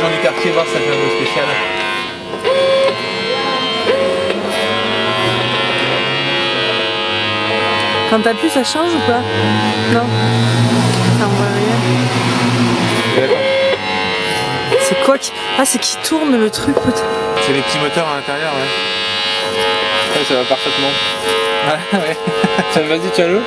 les gens du quartier voir ça fait un peu spécial. Quand t'appuies, ça change ou pas? Non. Ça envoie rien. C'est quoi qui... Ah, c'est qui tourne le truc peut-être? C'est les petits moteurs à l'intérieur, ouais. Ouais, ça va parfaitement. Ah ouais. Vas-y, tiens-le.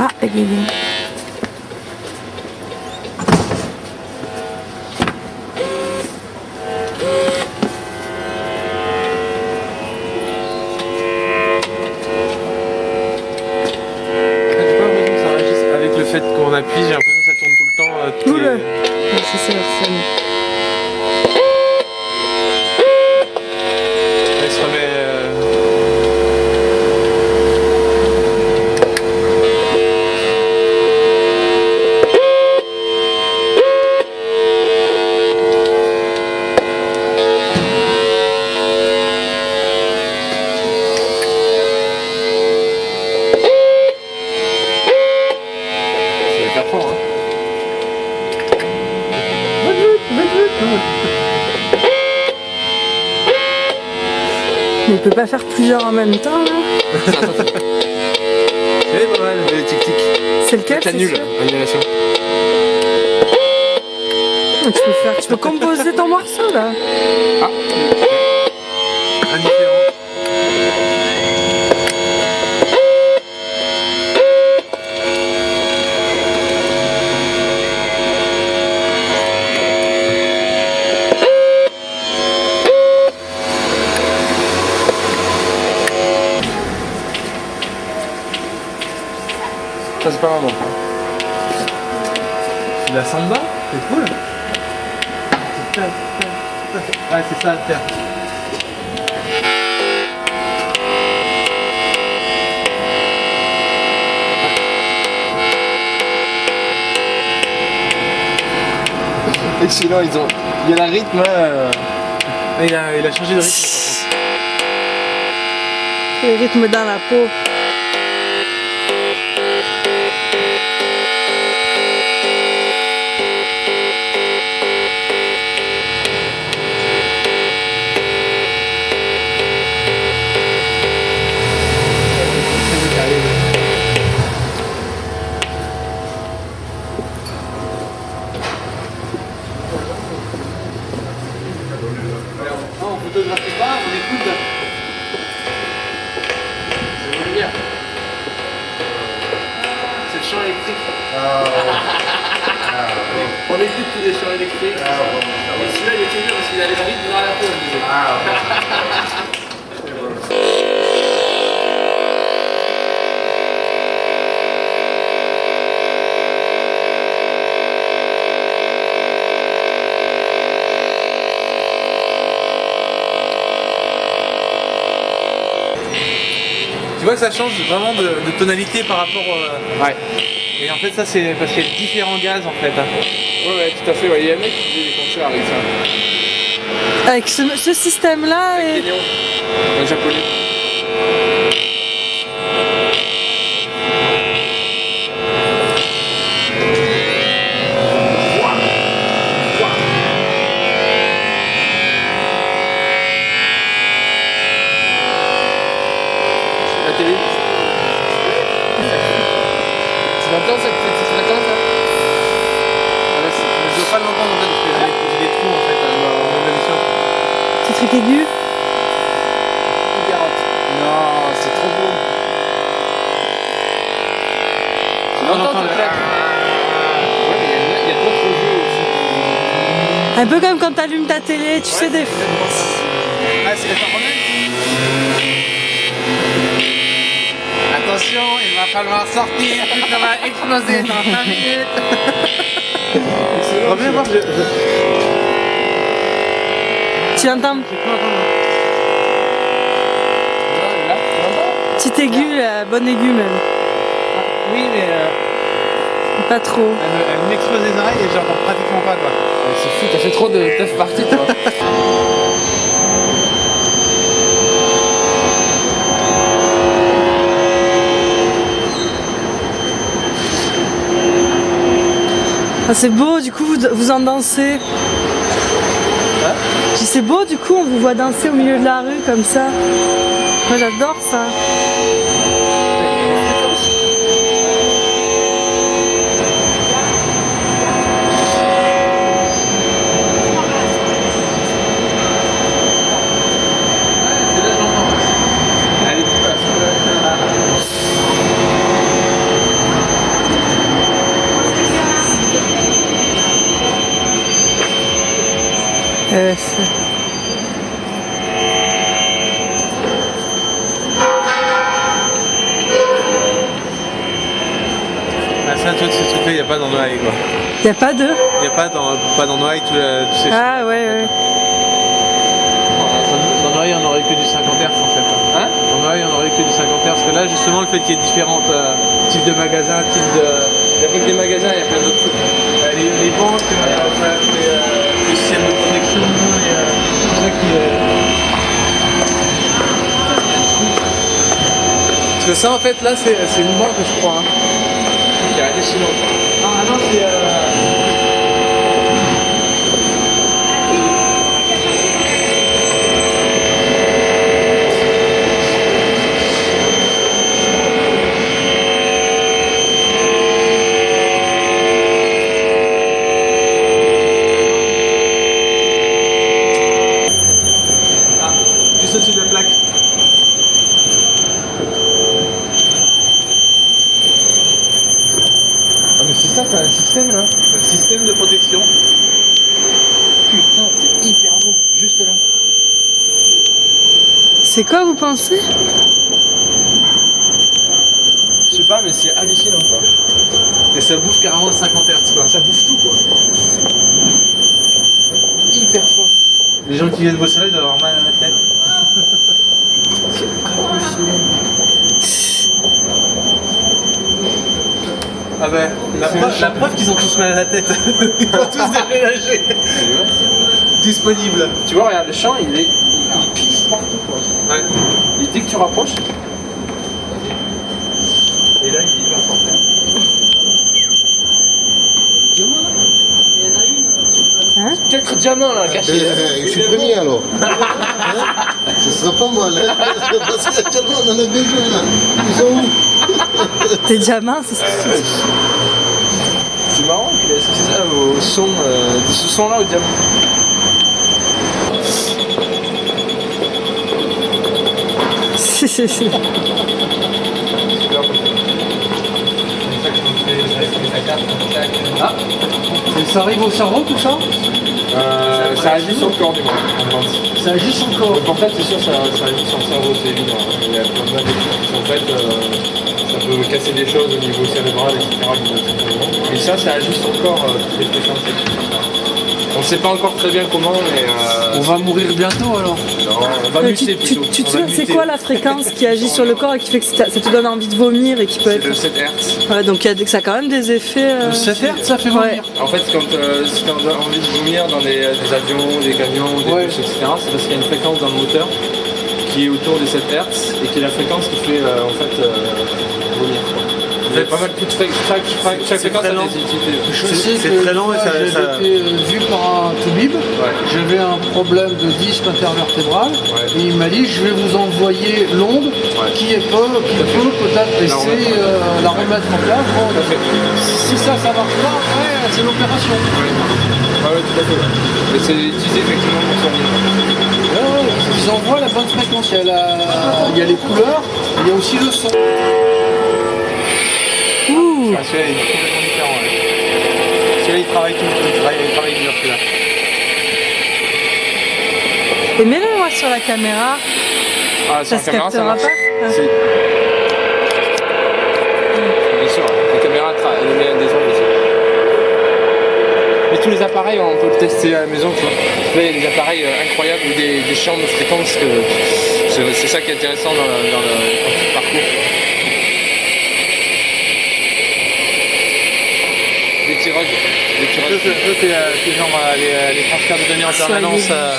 Ah, égayé. Pas faire plusieurs en même temps là C'est pas mal, les tic-tic. C'est lequel C'est nul, annulation. Ah, tu peux faire, tu peux composer ton morceau là. Indifférent. C'est pas mal, bon. C'est la samba, c'est cool. Ouais, c'est ça à faire. Excellent, ils ont. Il y a la rythme là. euh, Ah, Il a, il a changé de rythme Le rythme dans la peau. Non, on photographie pas, on écoute. C'est le champ électrique. on écoute tous les champs électriques. Et celui-là, il était bien parce qu'il a les rythmes dans la peau, on disait. Tu vois que ça change vraiment de, de tonalité par rapport. euh, Ouais. Et en fait, ça, c'est parce qu'il y a différents gaz en fait. hein. Ouais, ouais, tout à fait. Ouais. Il y a un mec qui faisait des concerts avec ça. Avec ce, ce système là et... Un japonais. Télé. Tu l'entends ça Tu l'entends ça c'est- mais je veux pas l'entendre en fait parce que j'ai des- trous en fait euh, dans mon audition. Petit truc aigu. Non, c'est trop beau. Tu On l'entends le- claque Ouais, mais il y a- d'autres jeux aussi. Un peu comme quand t'allumes ta télé, tu sais des... Ah, c'est les remets Attention, il va falloir sortir, ça va exploser dans 5 minutes. Reviens voir, je, je, Tu l'entends Petit aigu, là, bon aigu même. Oui, mais euh, Pas trop. Elle, me- elle m'explose les oreilles et j'entends pratiquement pas quoi. C'est fou, t'as fait trop de teuf party toi. Ah, c'est beau, du coup, vous, en dansez. C'est beau, du coup, on vous voit danser au milieu de la rue comme ça. Moi, j'adore ça. Euh, c'est- Ah, ça, toi, ce truc-là, il n'y a pas dans Noailles quoi. y a pas de. Il n'y a pas dans, pas dans Noailles tous tous ces Ah, ouais, ouais. Dans Noailles, on n'aurait que du 50 Hz en fait. Hein Dans Noailles, on n'aurait que du 50 Hz. Parce que là, justement, le fait qu'il y ait différents euh, types de magasins, types de. Il n'y a pas que des magasins, il y a plein d'autres trucs. euh, les, les banques, euh, les, de connexion, et, euh, ça qui. euh, Parce que ça, en fait, là, c'est une banque, je crois. hein. Il y a des chinois. Ah non, c'est. euh, Ah, juste au-dessus de la plaque. Ah mais c'est ça, c'est un système là. Un système de protection. Putain, c'est hyper beau. Juste là. C'est quoi, vous pensez? Je sais pas, mais c'est hallucinant quoi. Et ça bouffe carrément le 50 Hz quoi. Ça bouffe tout quoi. Hyper fort. Les gens qui viennent bosser là, ils doivent avoir mal à la tête. Ah ben, la preuve, preuve qu'ils ont tous mal à la tête. Ils vont tous déménager. Disponible. Tu vois, regarde, le champ il est. Il, il pisse partout quoi. Ouais. Et dès que tu rapproches. Et là il est hyper fort. Hein Peut-être diamant là, caché. Eh, je suis premier alors. Hein Ce sera pas mal, hein Parce qu'actuellement on en a besoin là. Ils sont où Des diamants, c'est C'est marrant qu'il ait associé ça au son, euh, de ce son là au diamant. c'est- c'est- c'est- Ah, Ça arrive au cerveau tout ça euh, ça agit sur le corps du moins. Ça agit sur le corps. Donc en fait, c'est sûr, ça, ça agit sur le cerveau, c'est évident. Il y a plein de qui sont faites, euh, ça peut casser des choses au niveau cérébral, etc. Et ça, ça agit sur le corps, euh, toutes les. On ne sait pas encore très bien comment, mais euh, On va mourir bientôt alors. non, on va muter tu, tu- plutôt. tu te souviens, c'est quoi la fréquence qui agit sur le corps et qui fait que ça ça te donne envie de vomir et qui peut C'est être. de 7 Hz. Ouais, donc il y a ça a quand même des effets. euh, 7 Hz, ça fait Ouais. vomir. En fait, quand, euh, si tu as envie de vomir dans des, des avions, des camions, des Ouais. bus, etc., c'est parce qu'il y a une fréquence dans le moteur qui est autour des 7 Hz et qui est la fréquence qui fait euh, en fait euh, vomir. A pas mal de chaque, chaque, chaque fréquence très a lent. des utilités. Je sais que très long et ça- j'avais ça- été euh, vu par un toubib. Ouais. J'avais un problème de disque intervertébral Ouais. et il m'a dit je vais vous envoyer l'onde qui, est peu, qui peut peut-être essayer euh, la remettre en place. Bon, si ça, ça marche pas, après c'est l'opération. Ah ouais, tout à fait. ouais. Mais c'est utilisé effectivement pour Ouais, ouais, ils envoient la bonne fréquence. Il y a, la- il y a les couleurs, il y a aussi le son. Ouh, Ah, celui-là, il est complètement différent. ouais. Celui-là, il travaille tout. Il travaille, il travaille dur, celui-là. et mets-le moi sur la caméra, Ah, sur ça la se caméra, ça captera marche. pas Ah. C'est- Bien sûr, la caméra elle met des ondes aussi. Mais tous les appareils, on peut le tester à la maison, tu vois. Là, il y a des appareils euh, incroyables, ou des, des champs de fréquences, que c'est ça qui est intéressant dans le, dans le- quand tu parcours. Des rugs. Des petits Ça, c'est ça, euh, c'est genre euh, les, euh, les transferts de données en permanence. Euh.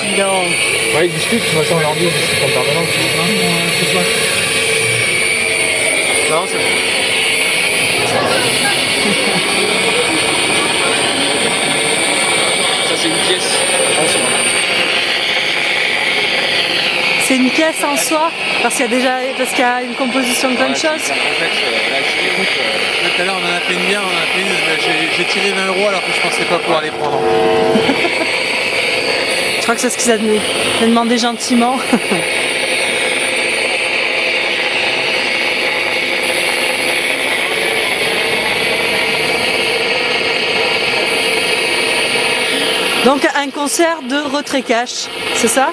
Ouais, ils discutent, de toute façon, leur dire, c'est en permanence. Non, c'est bon. Ça, c'est une pièce. Attention. C'est une pièce en soi, parce qu'il y a déjà parce qu'il y a une composition de plein de choses. Tout à l'heure, on en a fait une bien, on en a fait une. J'ai, tiré 20 euros alors que je pensais pas pouvoir les prendre. Je crois que c'est ce qu'ils a demandé, il a demandé gentiment. Donc un concert de retrait cash, c'est ça?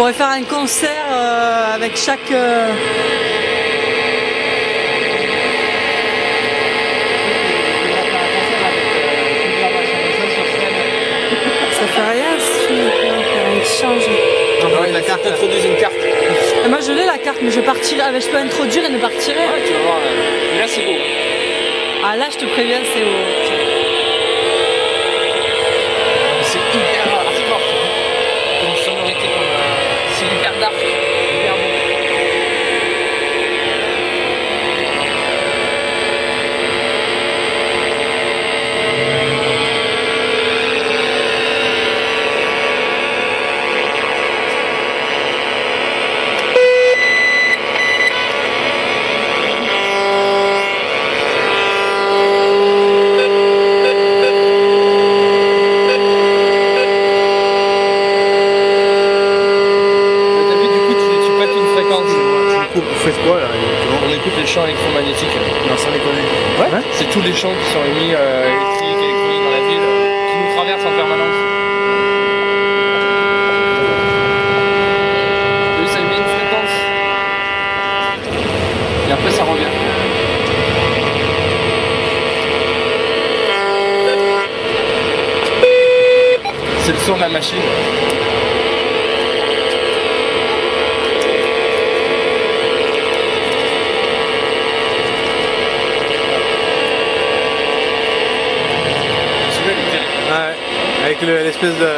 pourrait faire un concert euh, avec chaque. euh, Ça fait rien si tu veux faire un échange. Non, la carte. T'introduis une carte. Et moi je l'ai la carte, mais je partirai. ah, mais je peux introduire et ne pas retirer. Ouais, tu vas voir. là. Mais là, c'est beau. Ah là je te préviens, c'est haut. Champs électromagnétiques. Non, sans déconner. Ouais. C'est tous les champs qui sont émis euh, électriques, électroniques dans la ville, euh, qui nous traversent en permanence. Ça émet une fréquence. Et après, ça revient. C'est le son de la machine. Avec le- l'espèce de,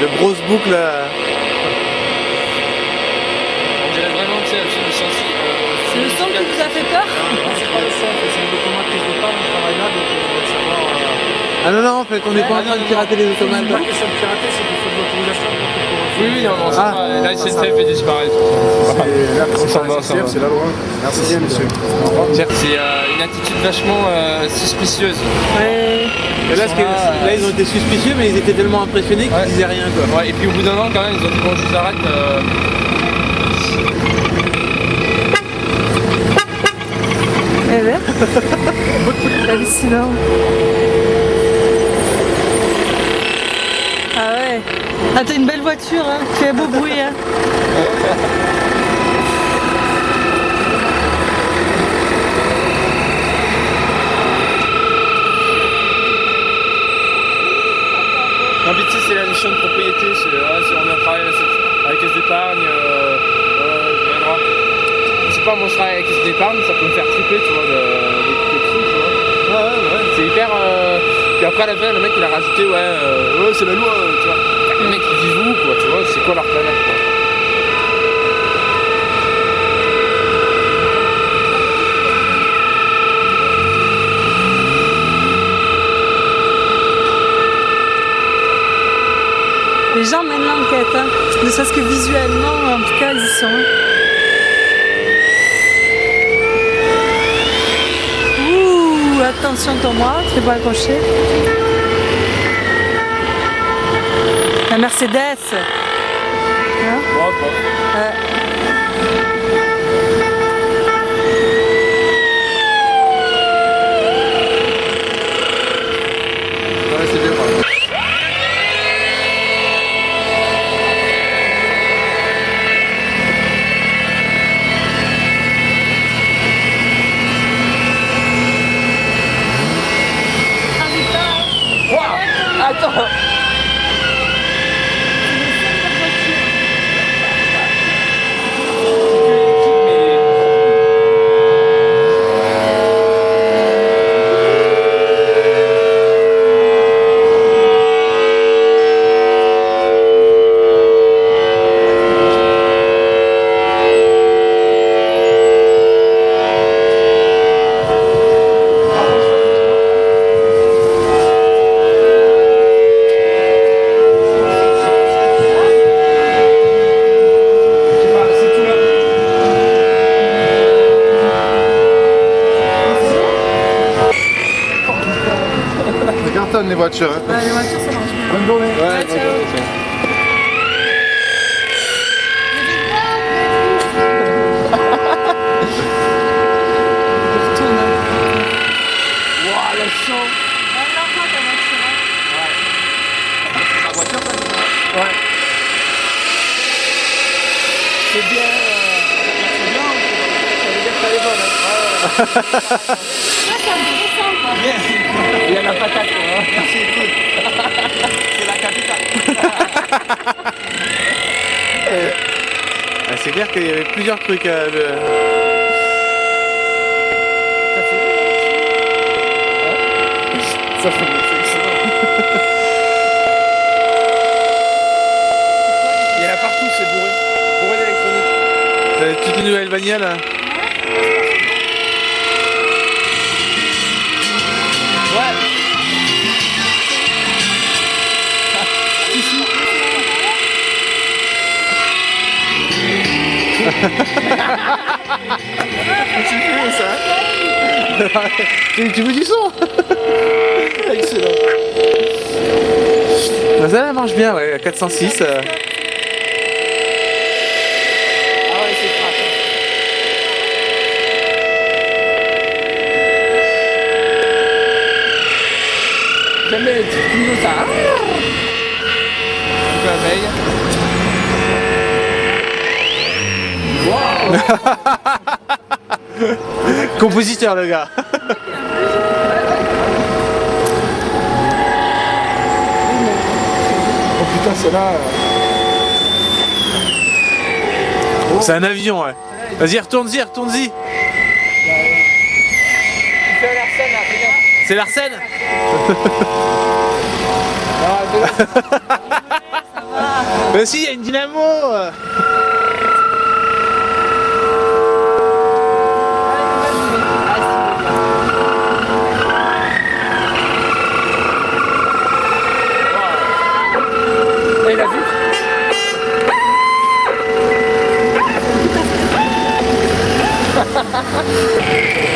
de grosse boucle. euh, On dirait vraiment, tu sais, un film de science C'est le son qui vous a fait peur? C'est pas le son, c'est le document de prise de part, je travaille là, donc je voulais savoir. Ah non, non, en fait, on n'est pas en train de pirater les automates. C'est pas question de pirater, c'est qu'il faut de l'autorisation pour que pour- Oui, oui, non, non, c'est Ah. pas- là, il s'est fait disparaître. Va. C'est la loi. Merci bien, monsieur. C'est euh, une attitude vachement euh, suspicieuse. Ouais. Et là, ils ont été suspicieux, mais ils étaient tellement impressionnés qu'ils Ouais. disaient rien, quoi. Ouais, et puis au bout d'un an, quand même, ils ont dit bon, je vous arrête. euh, Eh ben. Hallucinant. Ah ouais. Ah t'as une belle voiture, hein. Tu fais beau bruit, hein. Non, mais tu sais, c'est la notion de propriété. C'est, ouais, on travaillé à la, à la caisse d'épargne. Euh, euh. Je sais pas, moi je travaille à la caisse d'épargne, ça peut me faire triper, tu vois, de, d'écouter le truc, tu vois. Ouais, ouais, ouais. C'est hyper. Euh... Puis après, à la fin, le mec il a rajouté, ouais, euh, ouais, c'est la loi, euh, tu vois. Les mecs ils vivent où, quoi, tu vois, c'est quoi leur planète, quoi. Les gens mènent l'enquête, hein. Ne serait-ce que visuellement, en tout cas, ils y sont. hein. Ouh, attention Thomas, tu pas accrocher. La Mercedes. Hein Bon, bon. Ouais. Ouais, c'est bien. voilà. Attends Ça cartonne les voitures. Hein. Ouais, les voitures, ça marche bien. Bonne journée. Ouais. C'est bien. euh, C'est bien. Ça veut dire que t'as les bonnes. Hein. Ouais, ça me ressemble, quoi. Ouais. Il y a la patate. Hein. Merci, écoute. C'est la capitale. Ah, c'est clair qu'il y avait plusieurs trucs à le... Ça fait. Il y en a partout, c'est bourré. Bourré d'électronique. T'as toute une nouvelle bagnole Tu fais ça tu, tu veux du son? Excellent. Bah, Ça, elle marche bien, ouais, à 406. euh. Ah ouais, c'est crack. Ça. Compositeur, le gars. Oh putain, c'est là. C'est un avion, ouais. Vas-y, retourne-y, retourne-y. C'est l'Arsène mais si, il y a une dynamo.